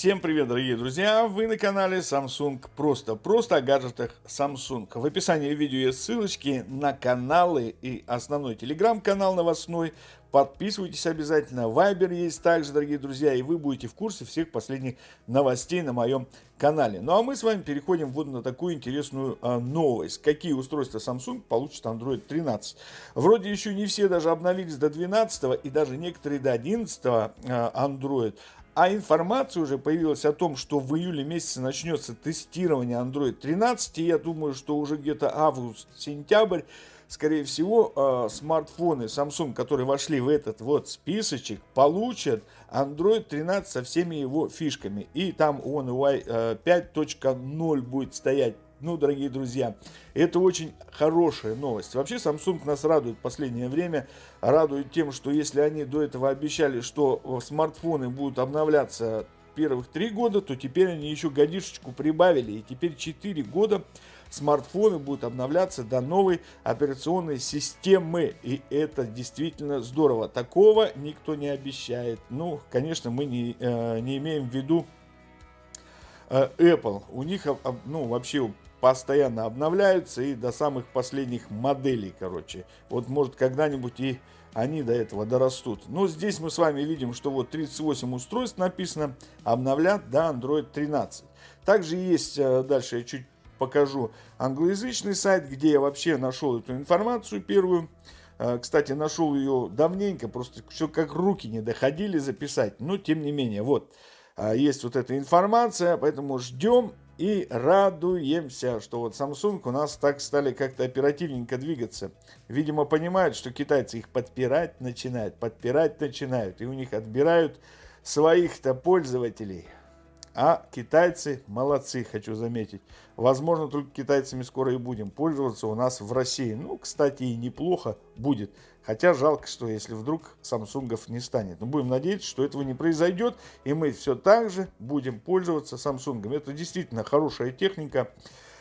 Всем привет, дорогие друзья! Вы на канале Samsung Просто. Просто о гаджетах Samsung. В описании видео есть ссылочки на каналы и основной телеграм-канал новостной. Подписывайтесь обязательно. Вайбер есть также, дорогие друзья, и вы будете в курсе всех последних новостей на моем канале. Ну а мы с вами переходим вот на такую интересную а, новость. Какие устройства Samsung получат Android 13. Вроде еще не все даже обновились до 12 и даже некоторые до 11 а, Android. А информация уже появилась о том, что в июле месяце начнется тестирование Android 13. И я думаю, что уже где-то август-сентябрь, скорее всего, э, смартфоны Samsung, которые вошли в этот вот списочек, получат Android 13 со всеми его фишками. И там One UI э, 5.0 будет стоять ну, дорогие друзья, это очень хорошая новость. Вообще, Samsung нас радует в последнее время. Радует тем, что если они до этого обещали, что смартфоны будут обновляться первых три года, то теперь они еще годишечку прибавили. И теперь 4 года смартфоны будут обновляться до новой операционной системы. И это действительно здорово. Такого никто не обещает. Ну, конечно, мы не, э, не имеем в виду э, Apple. У них, ну, вообще постоянно обновляются и до самых последних моделей, короче. Вот может когда-нибудь и они до этого дорастут. Но здесь мы с вами видим, что вот 38 устройств написано, обновлят до Android 13. Также есть, э, дальше я чуть покажу, англоязычный сайт, где я вообще нашел эту информацию первую. Э, кстати, нашел ее давненько, просто все как руки не доходили записать. Но тем не менее, вот, э, есть вот эта информация, поэтому ждем и радуемся, что вот Samsung у нас так стали как-то оперативненько двигаться. Видимо, понимают, что китайцы их подпирать начинают, подпирать начинают, и у них отбирают своих-то пользователей. А китайцы молодцы, хочу заметить. Возможно, только китайцами скоро и будем пользоваться у нас в России. Ну, кстати, и неплохо будет. Хотя жалко, что если вдруг самсунгов не станет. Но будем надеяться, что этого не произойдет. И мы все так же будем пользоваться самсунгом. Это действительно хорошая техника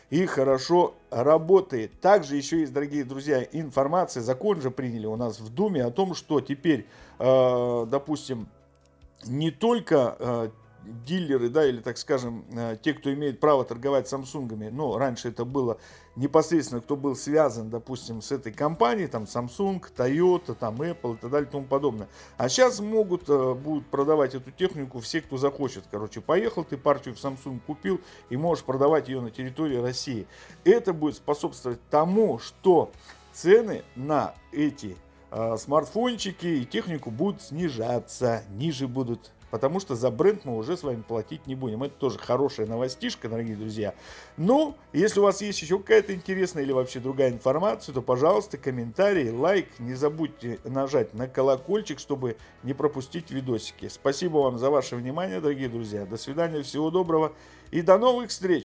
и хорошо работает. Также еще есть, дорогие друзья, информация, закон же приняли у нас в Думе о том, что теперь, э, допустим, не только э, дилеры, да, или, так скажем, э, те, кто имеет право торговать Самсунгами, ну, раньше это было непосредственно, кто был связан, допустим, с этой компанией, там, Samsung, Toyota, там, Apple и так далее и тому подобное. А сейчас могут, э, будут продавать эту технику все, кто захочет. Короче, поехал ты партию в Samsung купил и можешь продавать ее на территории России. Это будет способствовать тому, что цены на эти э, смартфончики и технику будут снижаться, ниже будут потому что за бренд мы уже с вами платить не будем. Это тоже хорошая новостишка, дорогие друзья. Ну, если у вас есть еще какая-то интересная или вообще другая информация, то, пожалуйста, комментарий, лайк. Не забудьте нажать на колокольчик, чтобы не пропустить видосики. Спасибо вам за ваше внимание, дорогие друзья. До свидания, всего доброго и до новых встреч!